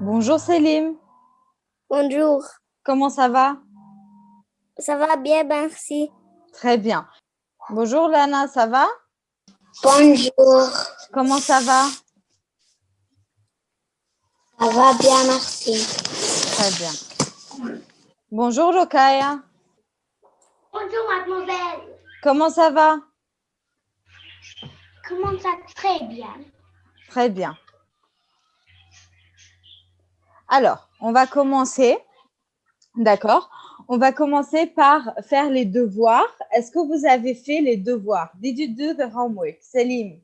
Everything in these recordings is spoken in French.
Bonjour Célim, Bonjour. comment ça va? Ça va bien, merci. Très bien. Bonjour Lana, ça va? Bonjour. Comment ça va? Ça va bien, merci. Très bien. Bonjour Rokaya, Bonjour mademoiselle. comment ça va? Comment ça très bien Très bien. Alors, on va commencer. D'accord On va commencer par faire les devoirs. Est-ce que vous avez fait les devoirs? Did you do the homework? Célim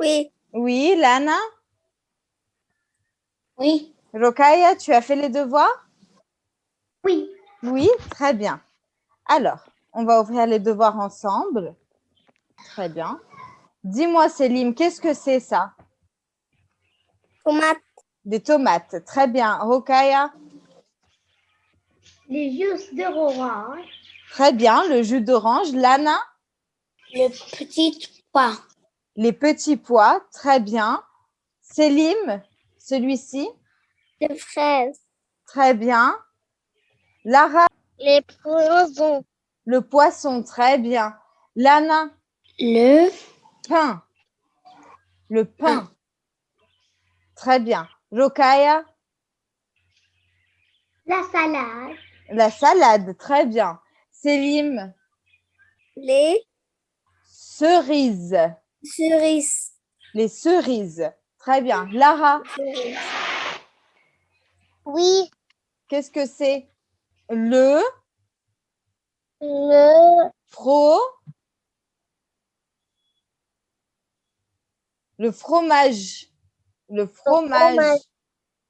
Oui, Oui, Lana oui. Rokaya, tu as fait les devoirs? Oui. Oui, très bien. Alors, on va ouvrir les devoirs ensemble. Très bien. Dis-moi, Célim, qu'est-ce que c'est ça? Tomate, Des tomates. Très bien. Rokaya? Les jus de orange. Très bien. Le jus d'orange. Lana? Le petit pois, Les petits pois. Très bien. Célim Celui-ci? Les fraises, Très bien. Lara? Les poissons, Le poisson. Très bien. Lana? Le Pain. Le pain. Très bien. Rokaya? La salade. La salade. Très bien. Célim les Cerises. cerises. Les cerises. Très bien. Lara, Oui, qu'est-ce que c'est? Le? Le fro? Le fromage. Le fromage. fromage.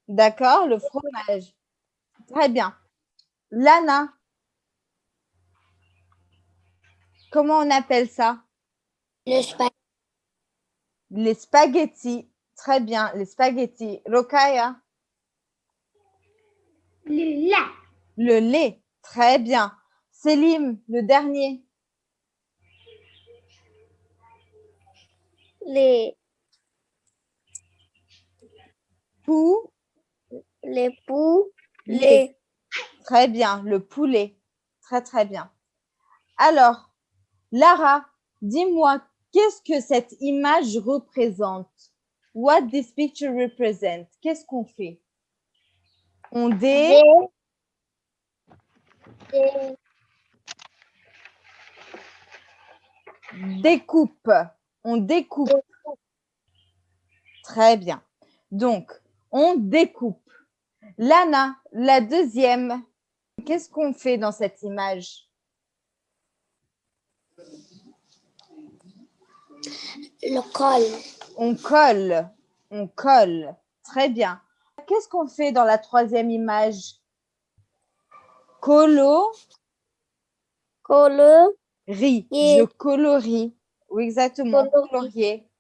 D'accord, le fromage. Très bien. Lana. Comment on appelle ça? Le spaghetti, Les spaghettis. Très bien, les spaghettis. Rokaya. Le lait. Le lait. Très bien. Célim, le dernier. les Pou. les Lait. les Très bien, le poulet. Très, très bien. Alors, Lara, dis-moi, qu'est-ce que cette image représente? What this picture represent Qu'est-ce qu'on fait? On dé... découpe. On découpe. Très bien. Donc, on découpe. Lana, la deuxième. Qu'est-ce qu'on fait dans cette image? Le col, On colle. On colle. Très bien. Qu'est-ce qu'on fait dans la troisième image? Colo. colo, Riz, Et- je colorie. Oui, exactement, Colorie. colorier.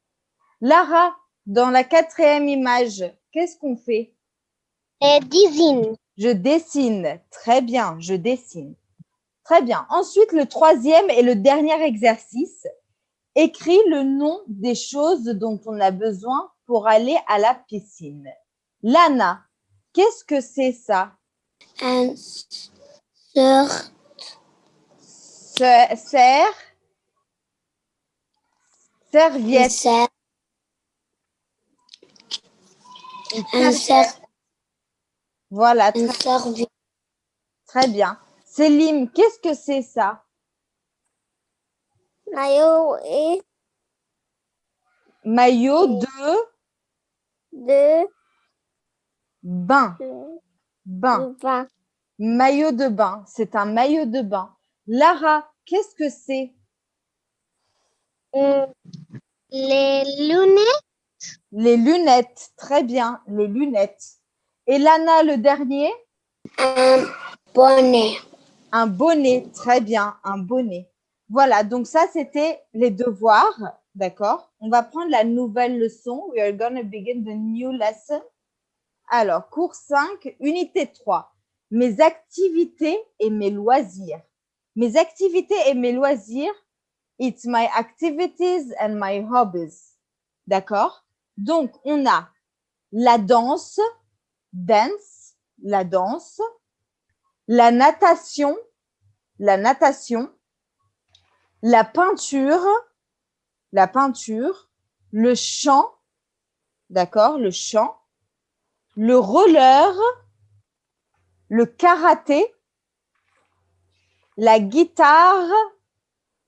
Lara, dans la quatrième image, qu'est-ce qu'on fait? Je dessine. Très bien, je dessine. Très bien. Ensuite, le troisième et le dernier exercice. Écris le nom des choses dont on a besoin pour aller à la piscine. Lana, qu'est-ce que c'est ça? Un Se- Serre, serviette, un une un serviette. cer- Voilà, un très Très bien. Célim, qu'est-ce que c'est ça? Maillot et Maillot de de bain. de Bain. vin, Maillot de bain. C'est un maillot de bain. Lara, qu'est-ce que c'est? Euh, les lunettes, Les lunettes. Très bien, les lunettes. Et Lana, le dernier? Un bonnet, Un bonnet. Très bien, un bonnet. Voilà, donc ça, c'était les devoirs. D'accord? On va prendre la nouvelle leçon. We are going to begin the new lesson. Alors, cours 5, unité 3. Mes activités et mes loisirs. Mes activités et mes loisirs, it's my activities and my hobbies. D'accord? Donc, on a la danse, dance, la danse, la natation, la natation, la peinture, la peinture, le chant, d'accord, le chant, le roller, le karaté, la guitare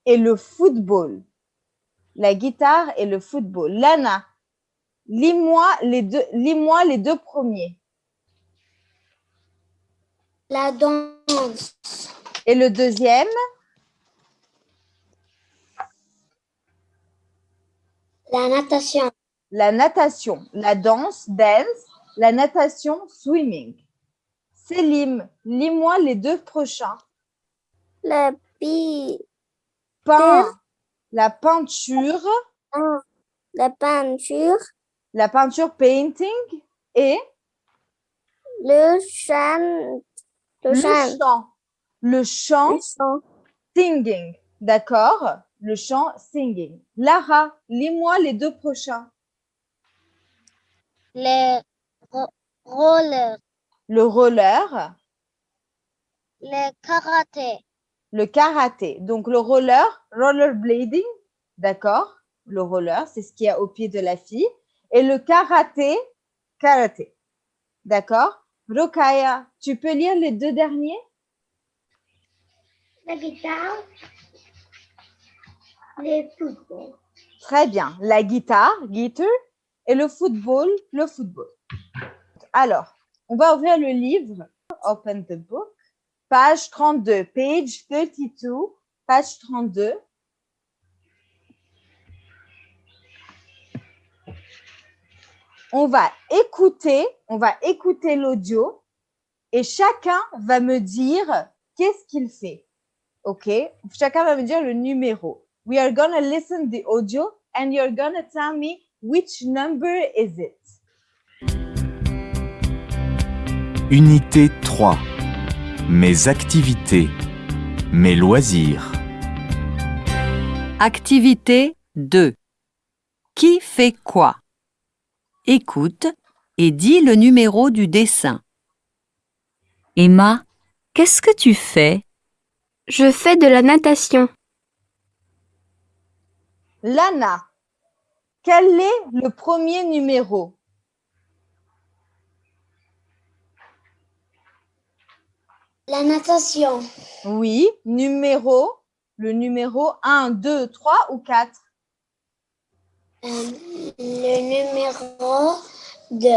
et le football. La guitare et le football. Lana, lis-moi les, deux, lis-moi les deux premiers. La danse. Et le deuxième, La natation. la natation. La danse, dance, la natation, swimming. Célim, lis-moi les deux prochains. La pi. Peint, la peinture, La peinture. La peinture painting et Le chant. Le le chant. chant. Le chant Le chant. singing. D'accord? Le chant singing. Lara, lis-moi les deux prochains. Le ro- roller. Le roller, Le karaté. le karaté. Donc le roller, rollerblading, d'accord? Le roller, c'est ce qu'il y a au pied de la fille. Et le karaté, karaté. D'accord? Rokaya, tu peux lire les deux derniers? La guitare. Le football. Très bien. La guitare, guitar, et le football, le football. Alors, on va ouvrir le livre. Open the book. Page 32. Page 32. Page 32. On va écouter, on va écouter l'audio et chacun va me dire qu'est-ce qu'il fait. OK? Chacun va me dire le numéro. We are going to listen the audio and you're going to tell me which number is it. Unité 3. Mes activités. Mes loisirs. Activité 2. Qui fait quoi? Écoute et dis le numéro du dessin. Emma, qu'est-ce que tu fais? Je fais de la natation. Lana, quel est le premier numéro? La natation. Oui, numéro, le numéro 1, 2, 3 ou 4? Le numéro 2.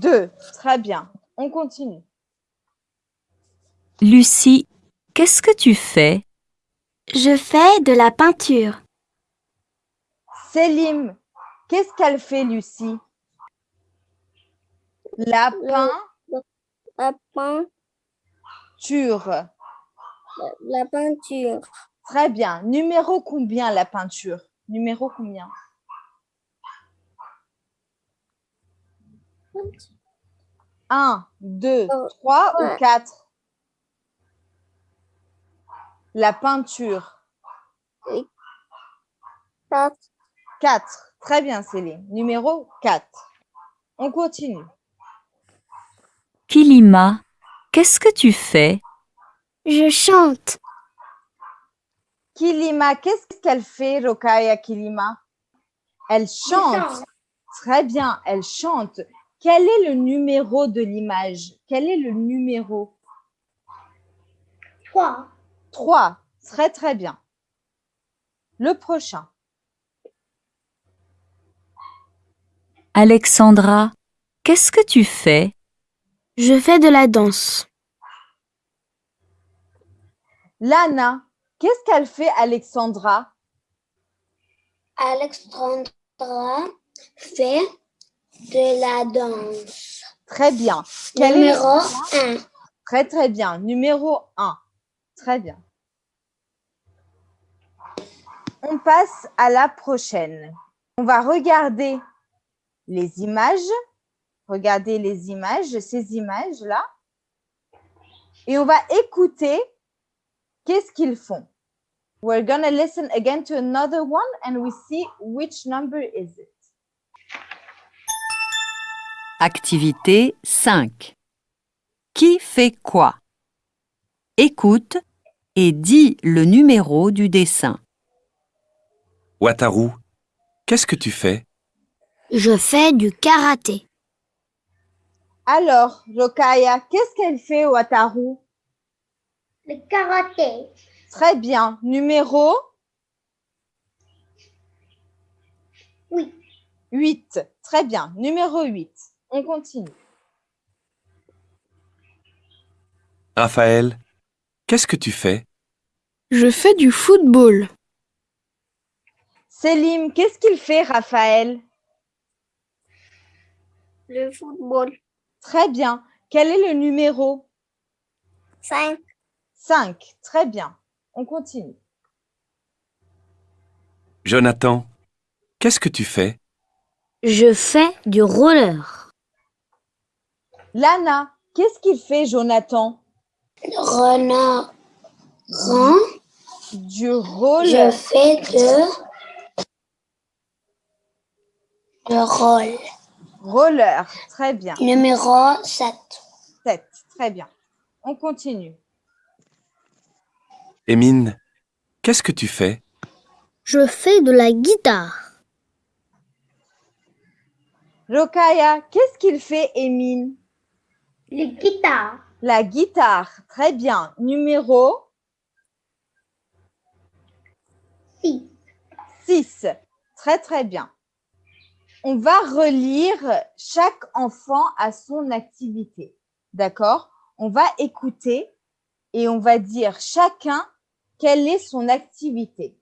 2. Très bien. On continue. Lucie, qu'est-ce que tu fais? Je fais de la peinture. Célim, qu'est-ce qu'elle fait, Lucie? La La peinture. peinture. La peinture. Très bien. Numéro combien la peinture? Numéro combien? Un, deux, Euh, trois ou ouais. quatre? La peinture. Quatre. Quatre. Très bien, Céline. Numéro quatre. On continue. Kilima, qu'est-ce que tu fais? Je chante. Kilima, qu'est-ce qu'elle fait, Rokaya Kilima? Elle chante. Très bien, elle chante. Quel est le numéro de l'image? Quel est le numéro? Trois. 3. Très, très bien. Le prochain. Alexandra, qu'est-ce que tu fais? Je fais de la danse. Lana, qu'est-ce qu'elle fait, Alexandra? Alexandra fait de la danse. Très bien. Quel numéro 1. Très, très bien. Numéro 1. Très bien. On passe à la prochaine. On va regarder les images. Regardez les images, ces images-là. Et on va écouter qu'est-ce qu'ils font. We're going to listen again to another one and we see which number is it. Activité 5. Qui fait quoi? Écoute et dis le numéro du dessin. Wataru, qu'est-ce que tu fais? Je fais du karaté. Alors, Rokaya, qu'est-ce qu'elle fait, Wataru? Le karaté. Très bien. Numéro? Oui. 8. Très bien. Numéro 8. On continue. Raphaël, qu'est-ce que tu fais? Je fais du football. Selim, qu'est-ce qu'il fait, Raphaël? Le football. Très bien. Quel est le numéro? 5. 5. Très bien. On continue. Jonathan, qu'est-ce que tu fais? Je fais du roller. Lana, qu'est-ce qu'il fait, Jonathan? Renard. Rang. Du rôle. Je fais de. Le rôle. Roller. Très bien. Numéro 7. 7. Très bien. On continue. Émine, qu'est-ce que tu fais? Je fais de la guitare. Rokaya, qu'est-ce qu'il fait, Émine? Le guitare. La guitare. Très bien. Numéro 6. 6. Très, très bien. On va relire chaque enfant à son activité. D'accord? On va écouter et on va dire chacun quelle est son activité.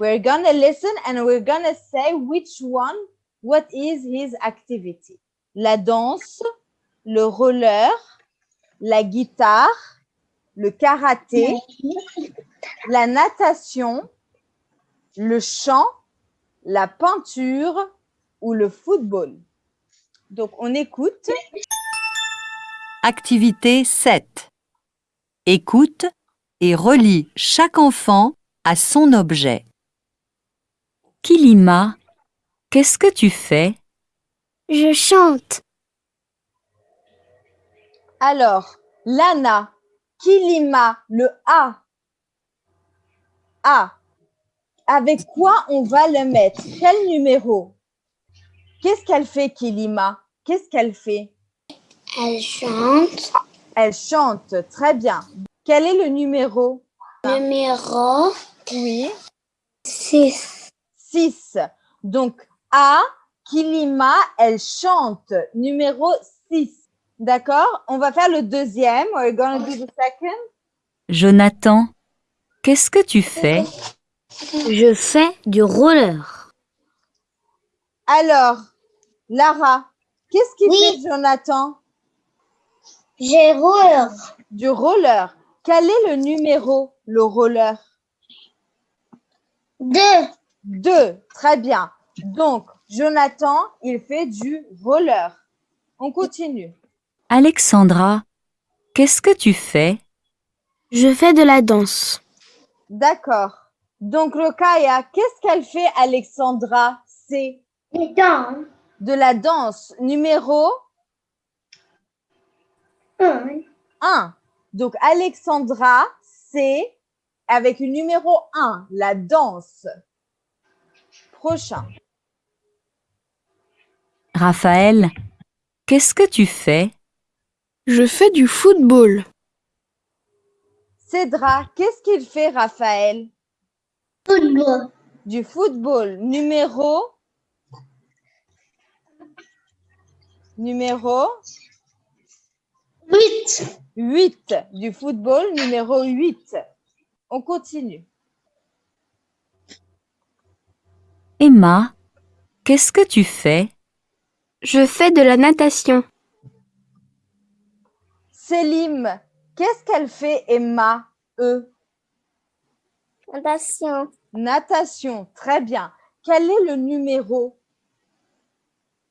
We're gonna listen and we're gonna say which one, what is his activity. La danse, le roller, la guitare, le karaté, la natation, le chant, la peinture ou le football. Donc, on écoute. Activité 7. Écoute et relie chaque enfant à son objet. Kilima, qu'est-ce que tu fais? Je chante. Alors, Lana, Kilima, le A? A. Avec quoi on va le mettre? Quel numéro? Qu'est-ce qu'elle fait, Kilima Qu'est-ce qu'elle fait? Elle chante. Elle chante. Très bien. Quel est le numéro? Numéro Oui. 6. 6. Donc, A, Kilima, elle chante. Numéro 6. D'accord On va faire le deuxième. We're do the second. Jonathan, qu'est-ce que tu fais? Je fais du roller. Alors, Lara, qu'est-ce qu'il Oui. fait, Jonathan? J'ai roule. Du roller. Quel est le numéro, le roller? 2. 2. Très bien. Donc, Jonathan, il fait du roller. On continue. Alexandra, qu'est-ce que tu fais? Je fais de la danse. D'accord. Donc, Rokaya, qu'est-ce qu'elle fait, Alexandra? C'est de la danse. Numéro 1. 1. Donc, Alexandra, c'est avec le numéro 1, la danse. Prochain. Raphaël, qu'est-ce que tu fais? Je fais du football. Cédra, qu'est-ce qu'il fait, Raphaël? Football. Du football. Numéro? Numéro? 8. 8. Du football, numéro 8. On continue. Emma, qu'est-ce que tu fais? Je fais de la natation. Selim, qu'est-ce qu'elle fait, Emma E? Natation. Natation. Très bien. Quel est le numéro?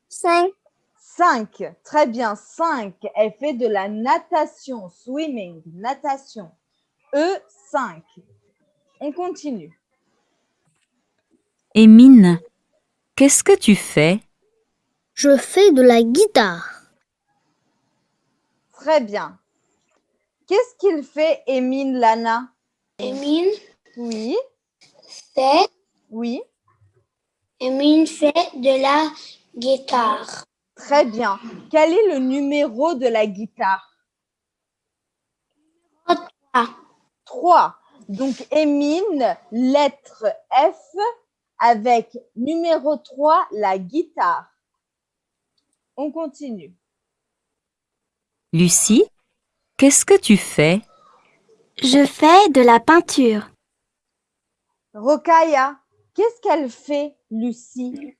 5. 5. Très bien. 5. Elle fait de la natation. Swimming. Natation. E, 5. On continue. Émine, qu'est-ce que tu fais? Je fais de la guitare. Très bien. Qu'est-ce qu'il fait, Émile Lana? Emile Oui, fait, oui. Emile fait de la guitare. Très bien. Quel est le numéro de la guitare? Trois. 3. Donc, Émile, lettre F, avec numéro 3, la guitare. On continue. Lucie, qu'est-ce que tu fais? Je fais de la peinture. Rokaya, qu'est-ce qu'elle fait, Lucie?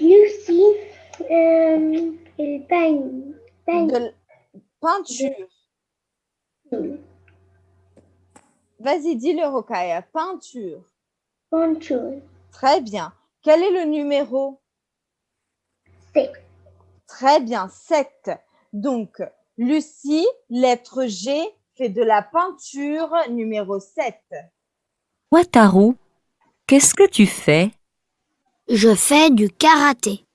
Lucie, euh, elle peigne. peigne. De l- peinture. Vas-y, dis-le, Rokaya. Peinture. Peinture. Très bien. Quel est le numéro? C'est Très bien, 7. Donc, Lucie, lettre G, fait de la peinture numéro 7. Wataru, qu'est-ce que tu fais? Je fais du karaté.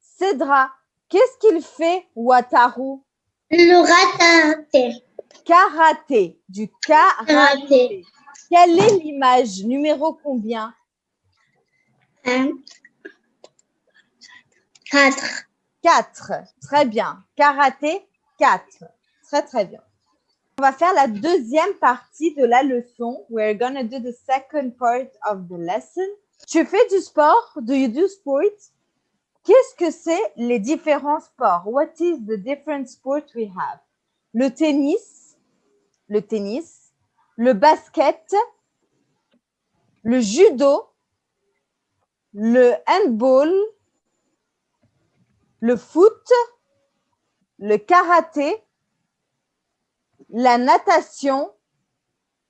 Cédra, qu'est-ce qu'il fait, Wataru? Le raté. Karaté, du karaté. Quelle est l'image? Numéro combien? 4. 4. Très bien. Karaté, 4. Très, très bien. On va faire la deuxième partie de la leçon. We're gonna do the second part of the lesson. Tu fais du sport? Do you do sports? Qu'est-ce que c'est les différents sports? What is the different sports we have? Le tennis, le tennis, le basket, le judo, le handball, le foot, le karaté, la natation,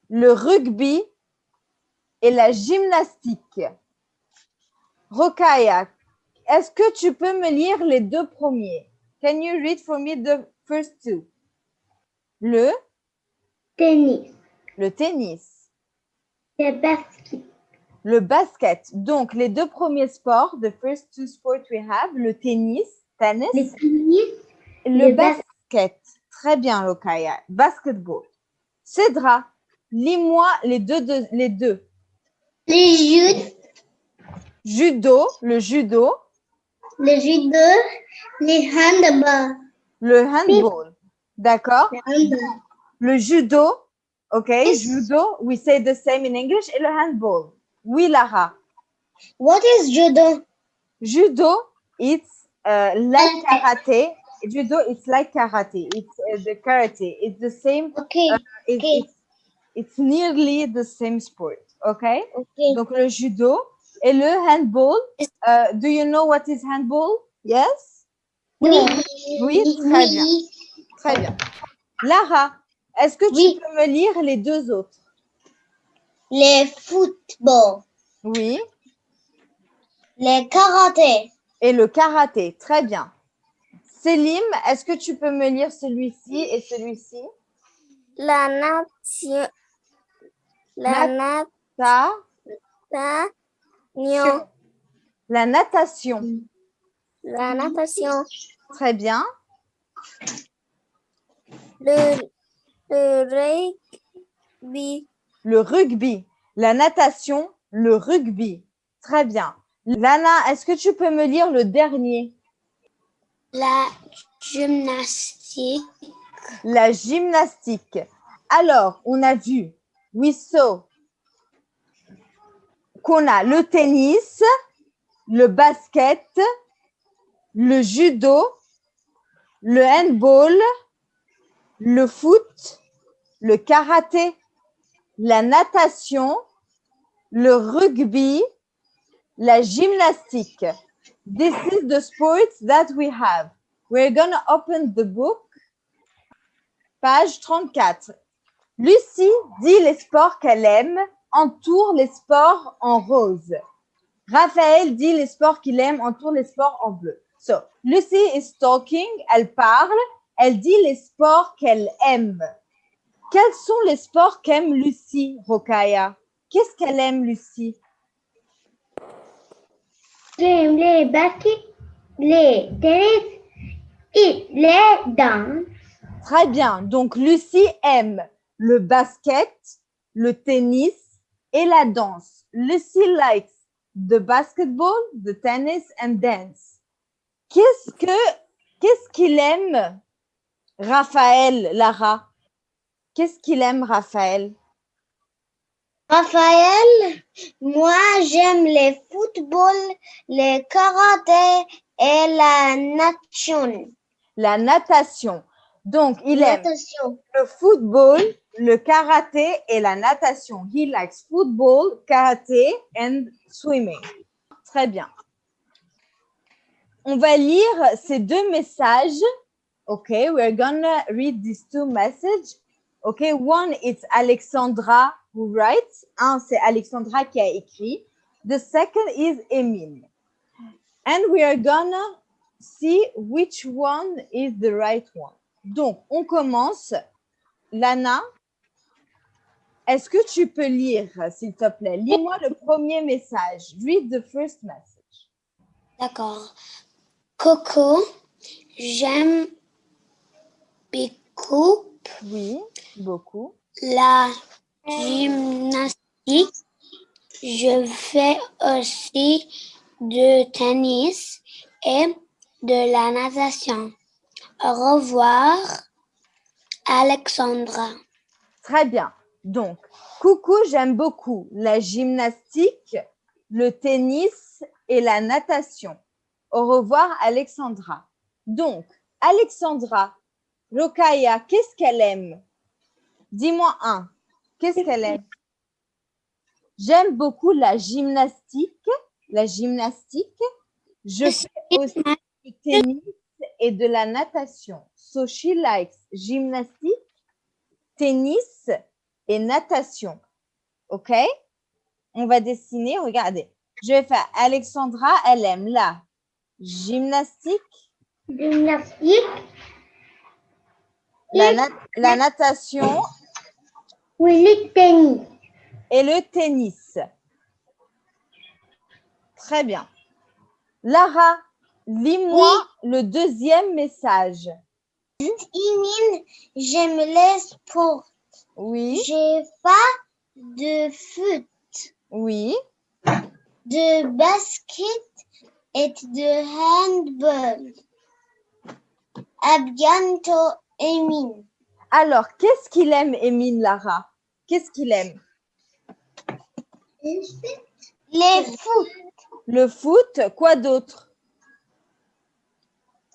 le rugby et la gymnastique. Rokaya, est-ce que tu peux me lire les deux premiers? Can you read for me the first two? Le, Tennis. le tennis, Le basket. Le basket. Donc, les deux premiers sports, the first two sports we have, le tennis, tennis, Le tennis. Le Le bas- basket. Très bien, Lokaya. Basketball. Cédra, lis-moi les deux, deux- les deux. Judo. Judo, le judo, Le judo. Le handball. le handball. D'accord. Le judo, OK, judo, we say the same in English, et le handball. Oui, Lara. What is judo? Judo, it's uh, like karate. Judo, it's like karate. It's uh, the karate. It's the same. Okay. It's, Okay. it's, it's nearly the same sport. OK? Okay. Donc le judo et le handball. Euh, do you know what is handball? Yes? Oui. Oui, très bien. Très bien. Lara, est-ce que tu Oui. peux me lire les deux autres? Le football. Oui. Le karaté. Et le karaté. Très bien. Célim, est-ce que tu peux me lire celui-ci et celui-ci? La nation. La natation. La natation. La natation. Très bien. Le, le rugby. Le rugby. La natation, le rugby. Très bien. Lana, est-ce que tu peux me lire le dernier? La gymnastique. La gymnastique. Alors, on a vu, we saw, qu'on a le tennis, le basket, le judo, le handball, le foot, le karaté, la natation, le rugby, la gymnastique. This is the sports that we have. We're gonna open the book Page 34. Lucie dit les sports qu'elle aime, entoure les sports en rose. Raphaël dit les sports qu'il aime, entoure les sports en bleu. So, Lucy is talking, elle parle, elle dit les sports qu'elle aime. Quels sont les sports qu'aime Lucie, Rokaya Qu'est-ce qu'elle aime, Lucie? J'aime les baskets, les tennis et les danses. Très bien. Donc, Lucie aime le basket, le tennis et la danse. Lucy likes the basketball, the tennis and dance. Qu'est-ce que qu'est-ce qu'il aime Raphaël, Lara? Qu'est-ce qu'il aime Raphaël? Raphaël, moi j'aime les football, les karaté et la natation. La natation. Donc, il aime le football, le karaté et la natation. He likes football, karaté and swimming. Très bien. On va lire ces deux messages. Okay, we're gonna read these two messages. Okay, one it's Alexandra who writes. Un, c'est Alexandra qui a écrit. The second is Emile. And we are gonna see which one is the right one. Donc, on commence. Lana, est-ce que tu peux lire, s'il te plaît? Lis-moi le premier message. Read the first message. D'accord. Coco, j'aime beaucoup Oui, beaucoup. la gymnastique. Je fais aussi de tennis et de la natation. Au revoir, Alexandra. Très bien. Donc, coucou, j'aime beaucoup la gymnastique, le tennis et la natation. Au revoir, Alexandra. Donc, Alexandra, Rokaya, qu'est-ce qu'elle aime? Dis-moi un. Qu'est-ce qu'elle aime J'aime beaucoup la gymnastique. La gymnastique. Je fais aussi du tennis et de la natation. So she likes gymnastique, tennis et natation. OK? On va dessiner, regardez. Je vais faire Alexandra, elle aime la gymnastique, Gymnastique. La, nat- la natation Oui, le tennis. et le tennis. Très bien. Lara, lis-moi le deuxième message. Imine, j'aime les sports. Oui, J'ai pas de foot, oui. de basket et de handball. À bientôt, Alors, qu'est-ce qu'il aime, Émile Lara? Qu'est-ce qu'il aime? Les foot. Le foot, quoi d'autre?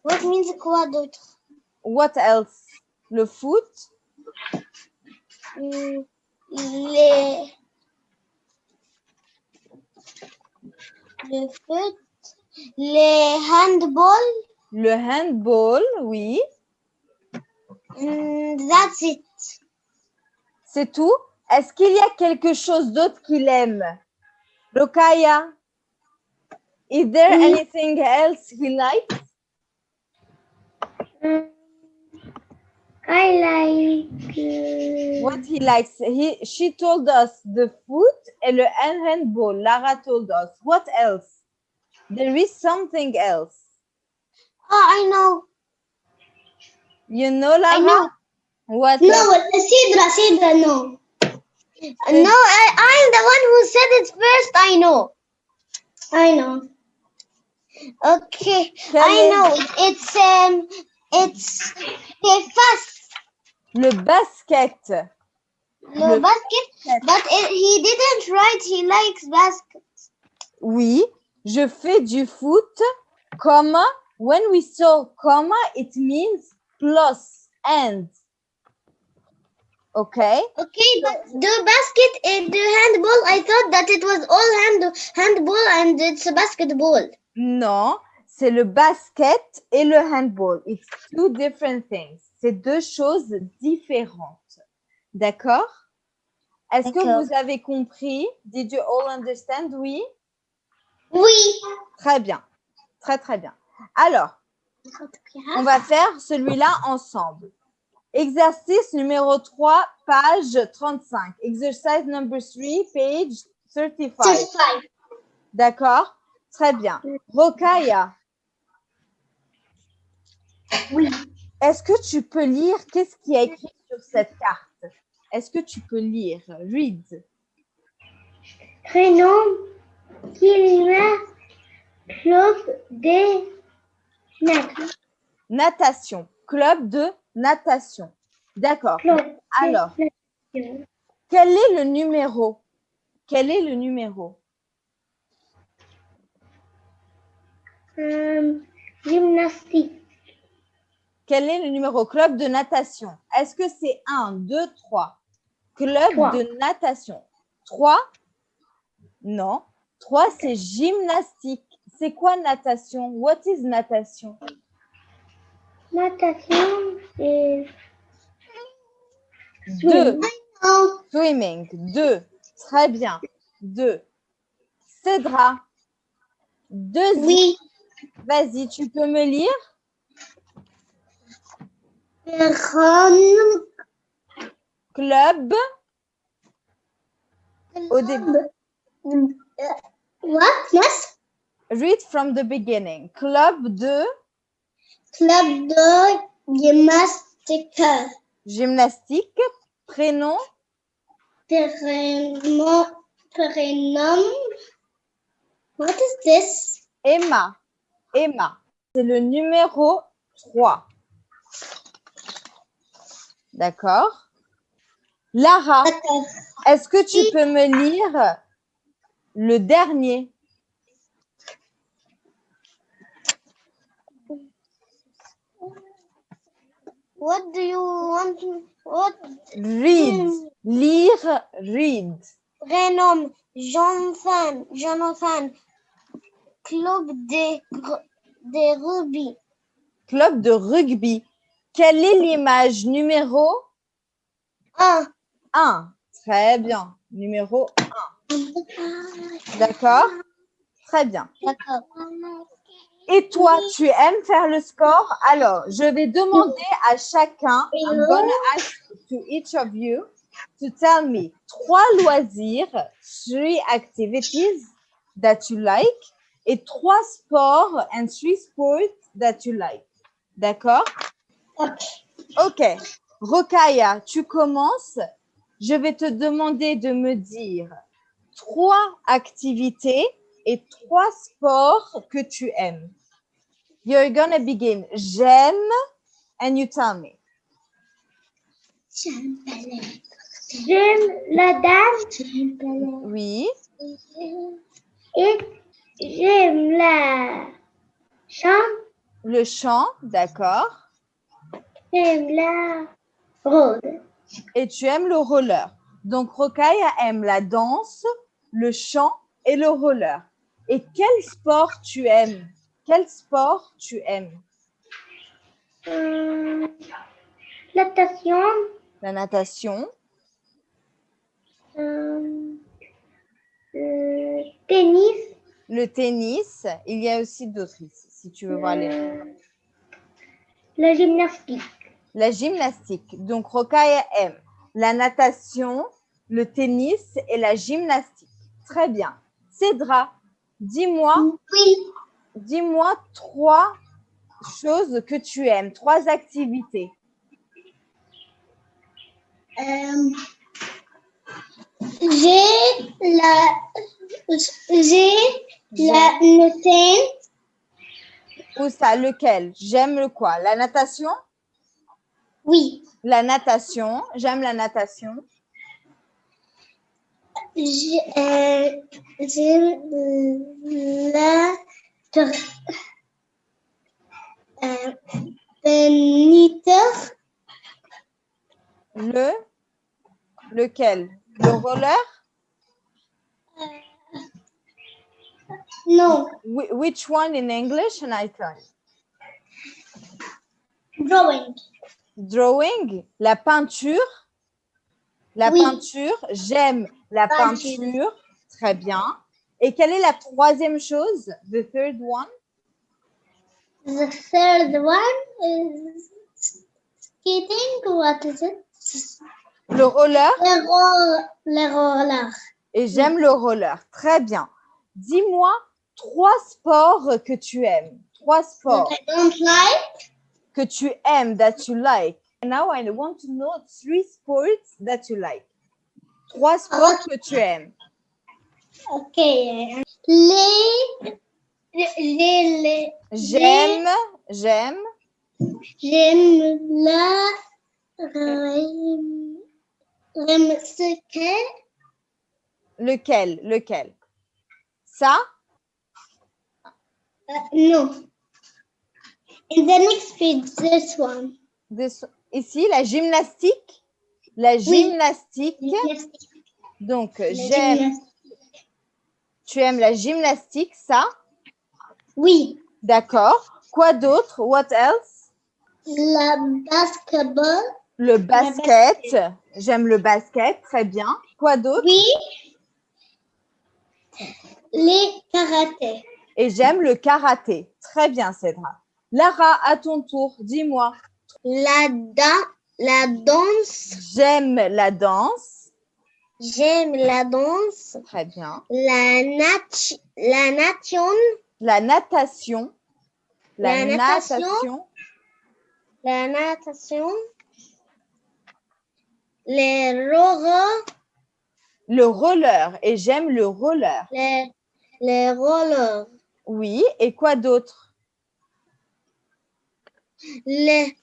What means quoi d'autre? What else? Le foot, Hmm, Les... Le foot. Les handball. le handball, oui. Hmm, that's it. C'est tout Est-ce qu'il y a quelque chose d'autre qu'il aime Rokaya Is there Oui. anything else he likes I like... uh, What he likes he, She told us the foot and the hand- handball. Lara told us. What else There is something else. Oh, I know. You know, Lara? know. What No, else? Sidra, Sidra, no. No, I, I'm the one who said it first. I know. I know. Okay, I know. It's um, it's the fast. Le basket. No Le basket, but it, he didn't write. He likes basket. Oui, je fais du foot, comma. When we saw comma, it means plus and. Okay? Okay, but the basket and the handball. I thought that it was all hand handball and it's a basketball. Non, c'est le basket et le handball. It's two different things. C'est deux choses différentes. D'accord? Est-ce que vous avez compris? Did you all understand? Oui? Oui. Très bien. Très, très bien. Alors, on va faire celui-là ensemble. Exercice numéro 3, page 35. Exercise number 3, page 35. Certified. D'accord? Très bien. Rokaya. Oui. Est-ce que tu peux lire qu'est-ce qui est écrit sur cette carte? Est-ce que tu peux lire? Read. Prénom Kilima des Nat- Natation. Club de natation. D'accord. Alors, quel est le numéro? Quel est le numéro? Euh, gymnastique. Quel est le numéro? Club de natation. Est-ce que c'est 1, 2, 3 Club de natation. 3 Non. 3, c'est gymnastique. C'est quoi natation? What is natation? Natation et 2. Swimming. 2. Très bien. 2. Cédra. Deuxième. Oui. Vas-y, tu peux me lire? Club. Au début. What? Yes. Read from the beginning. Club de Club de gymnastique. gymnastique. Prénom. Prénom. Prénom. What is this? Emma. Emma. C'est le numéro 3. D'accord. Lara, est-ce que tu peux me lire le dernier? What do you want? What? Read. Lire, read. Prénom Jonathan. Jonathan. Club des des rugby. Club de rugby. Quelle est l'image numéro Un. 1 Très bien. Numéro 1. D'accord? Très bien. D'accord. Et toi, tu aimes faire le sport? Alors, je vais demander à chacun, I'm gonna ask to each of you to tell me trois loisirs, three activities that you like, et trois sports and three sports that you like. D'accord? Ok. Rokaya, tu commences. Je vais te demander de me dire trois activités et trois sports que tu aimes. You're gonna begin. J'aime, and you tell me. J'aime la danse Oui, et j'aime la chant, le chant, d'accord. j'aime la rôde. Et tu aimes le roller. Donc, Rokaya aime la danse, le chant et le roller. Et quel sport tu aimes? Quel sport tu aimes? Euh, natation, La natation, euh, euh, tennis, le tennis. Il y a aussi d'autres ici, si tu veux voir les. euh, la gymnastique. La gymnastique. Donc, Rokaya aime la natation, le tennis et la gymnastique. Très bien. Cédra, dis-moi, Oui. Dis-moi trois choses que tu aimes, trois activités. Euh, j'ai la j'ai la tennis, Ou ça, lequel? J'aime le quoi? La natation? Oui. La natation. J'aime la natation. Euh, j'ai euh, la euh, Le? Lequel? Le roller non, Whi- Which one in English? And I try. drawing, Drawing, la peinture? La Oui. peinture, j'aime la Peinture. peinture. Très bien. Et quelle est la troisième chose? The third one? The third one is skating. What is it? Le roller? Le, le roller. Et j'aime le roller. Très bien. Dis-moi trois sports que tu aimes. Trois sports That I don't like. que tu aimes, that you like. Now I want to know three sports that you like. Trois sports que tu aimes. Okay. Les, les, les, J'aime, j'aime. j'aime la, rem- ce que, Lequel, lequel? Ça? Uh, no. In the next page, this one. This- Ici, la gymnastique? La gymnastique. Donc, j'aime. Tu aimes la gymnastique, ça? Oui. D'accord. Quoi d'autre? What else? La basketball. Le basket. J'aime le basket, très bien. Quoi d'autre? Oui. Les karaté. Et j'aime le karaté. Très bien, Cédra. Lara, à ton tour, dis-moi. La, da- la danse. J'aime la danse. J'aime la danse. Très bien. La, nat la nation. La natation. La, La natation. natation. La natation. Les rollers. Le roller. Et j'aime le roller. Les, les rollers. Oui. Et quoi d'autre? Les,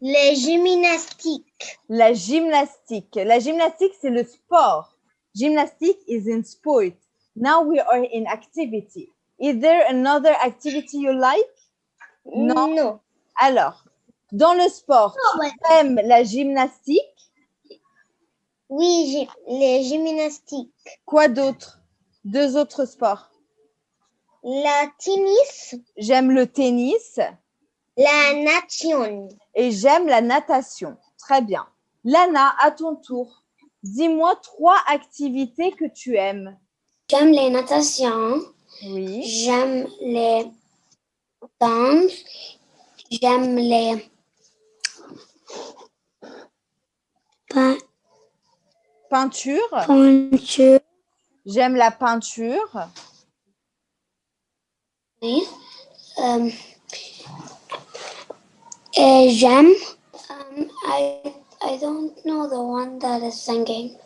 les gymnastiques. La gymnastique. La gymnastique, c'est le sport. Gymnastique is in sport. Now we are in activity. Is there another activity you like? Non. Non. Alors, dans le sport, ouais. tu aimes la gymnastique? Oui, les gymnastiques. Quoi d'autre? Deux autres sports. La tennis. J'aime le tennis La nation. et j'aime la natation. Très bien. Lana, à ton tour. Dis-moi trois activités que tu aimes. J'aime les natations. Oui. J'aime les danses. J'aime les pein- Peinture. peintures. J'aime la peinture. Euh, et j'aime. Um, I I don't know the one that is singing.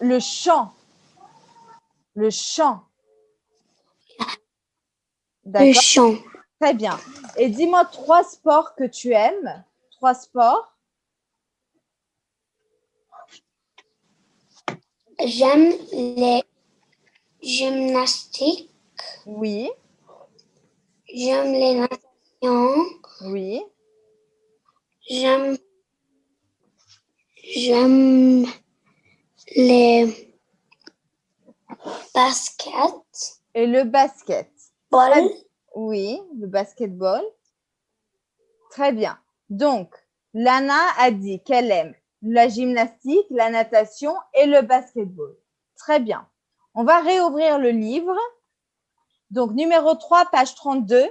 Le chant. Le chant. Le chant. Très bien. Et dis-moi trois sports que tu aimes. Trois sports. J'aime les gymnastiques. Oui. J'aime les natations. Oui. J'aime. J'aime les baskets. Et le basket. Ball? Oui, le basketball. Très bien. Donc, Lana a dit qu'elle aime la gymnastique, la natation et le basketball. Très bien. On va réouvrir le livre. Donc, numéro 3, page 32.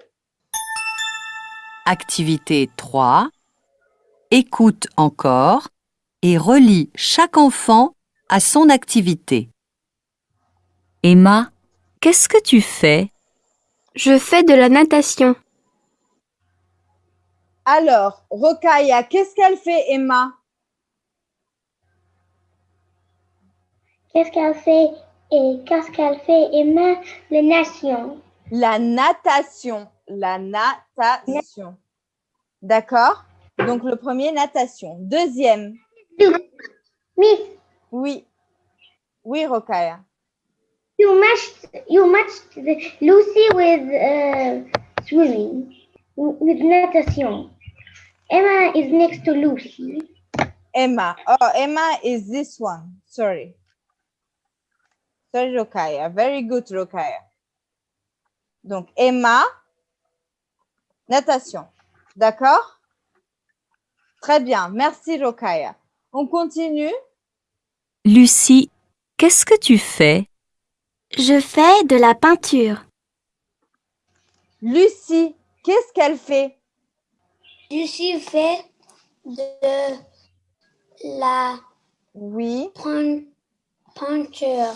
Activité 3. Écoute encore et relis chaque enfant à son activité. Emma, qu'est-ce que tu fais? Je fais de la natation. Alors, Rokaya, qu'est-ce qu'elle fait, Emma? Qu'est-ce qu'elle fait et qu'est-ce qu'elle fait Emma? Les nations. La natation. La natation. D'accord? Donc, le premier, natation. Deuxième, Miss, oui. Oui, Rokaya. you matched you matched Lucy with uh, swimming with natation. Emma is next to Lucy. Emma. Oh, Emma is this one. Sorry. Sorry, Rokaya. Very good, Rokaya. Donc, Emma, natation. D'accord? Très bien. Merci, Rokaya. On continue. Lucie, qu'est-ce que tu fais? Je fais de la peinture. Lucie, qu'est-ce qu'elle fait? Lucie fait de la Oui. pein- peinture.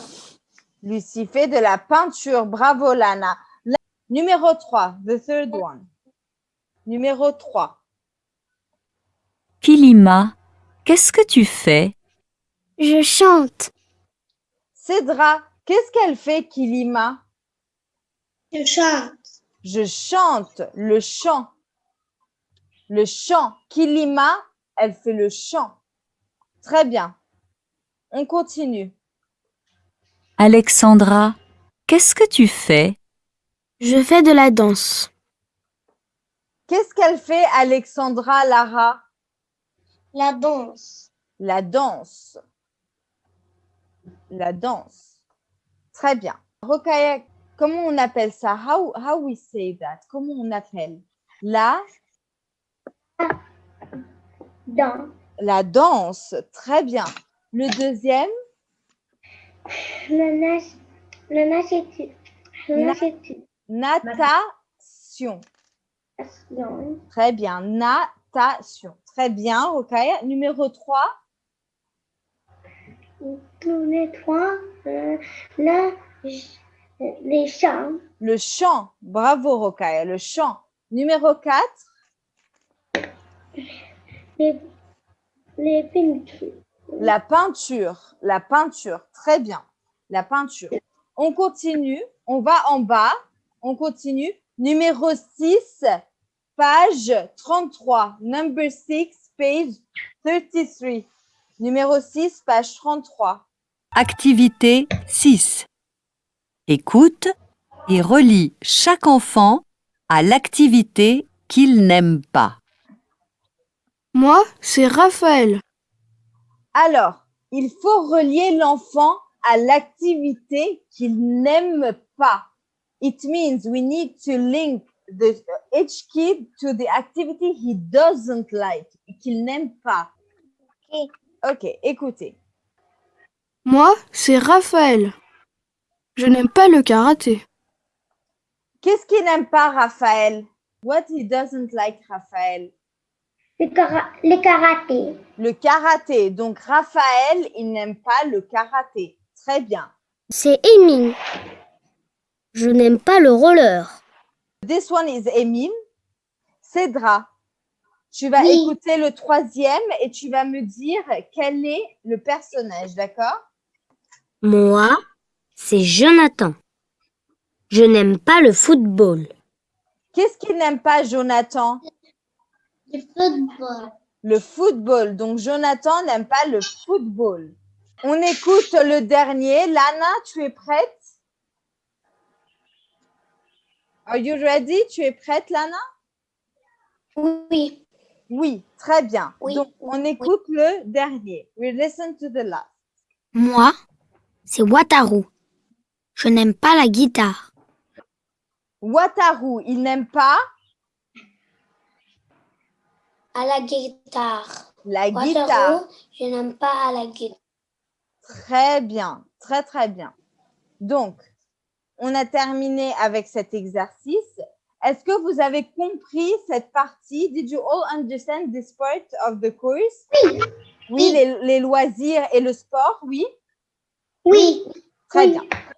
Lucie fait de la peinture. Bravo, Lana. La- Numéro 3, the third one. Numéro 3. Kilima, qu'est-ce que tu fais? Je chante. Cédra, qu'est-ce qu'elle fait, Kilima Je chante. Je chante le chant. Le chant. Kilima, elle fait le chant. Très bien. On continue. Alexandra, qu'est-ce que tu fais? Je fais de la danse. Qu'est-ce qu'elle fait, Alexandra Lara? La danse. La danse. La danse. Très bien. Rokaya, comment on appelle ça? How, how we say that? Comment on appelle? La, Dans. la danse. Très bien. Le deuxième, Le nage. Le nagetu. Le Na- nagetu. natation. Très bien. Natation. Très bien, Rokaya. Numéro 3, Tous les trois. Euh, là. j- Les chants. le chant. Bravo, Rokaya. Le chant. Numéro 4, Les, les peintures. La peinture, la peinture, très bien. La peinture. On continue, on va en bas, on continue. Numéro 6, page 33. Number 6, page 33. Numéro 6, page 33. Activité 6. Écoute et relie chaque enfant à l'activité qu'il n'aime pas. Moi, c'est Raphaël. Alors, il faut relier l'enfant à l'activité qu'il n'aime pas. It means we need to link the, each kid to the activity he doesn't like, qu'il n'aime pas. Ok. Ok, écoutez. Moi, c'est Raphaël. Je n'aime pas le karaté. Qu'est-ce qu'il n'aime pas, Raphaël? What he doesn't like, Raphaël? Le, kara- le karaté. Le karaté. Donc, Raphaël, il n'aime pas le karaté. Très bien. C'est Émile. Je n'aime pas le roller. This one is Emile. Cédra, tu vas Oui. écouter le troisième et tu vas me dire quel est le personnage, d'accord? Moi, c'est Jonathan. Je n'aime pas le football. Qu'est-ce qu'il n'aime pas, Jonathan? Le football. Le football. Donc, Jonathan n'aime pas le football. On écoute le dernier. Lana, tu es prête? Are you ready? Tu es prête, Lana? Oui. Oui, très bien. Oui, Donc, on écoute le dernier. We listen to the last. Moi, c'est Wataru. Je n'aime pas la guitare. Wataru, il n'aime pas À la guitare. la guitare. Waterloo, je n'aime pas à la guitare. Très bien, très très bien. Donc, on a terminé avec cet exercice. Est-ce que vous avez compris cette partie? Did you all understand this part of the course? Oui. Oui, les, les loisirs et le sport, oui? Oui. Très Oui. bien.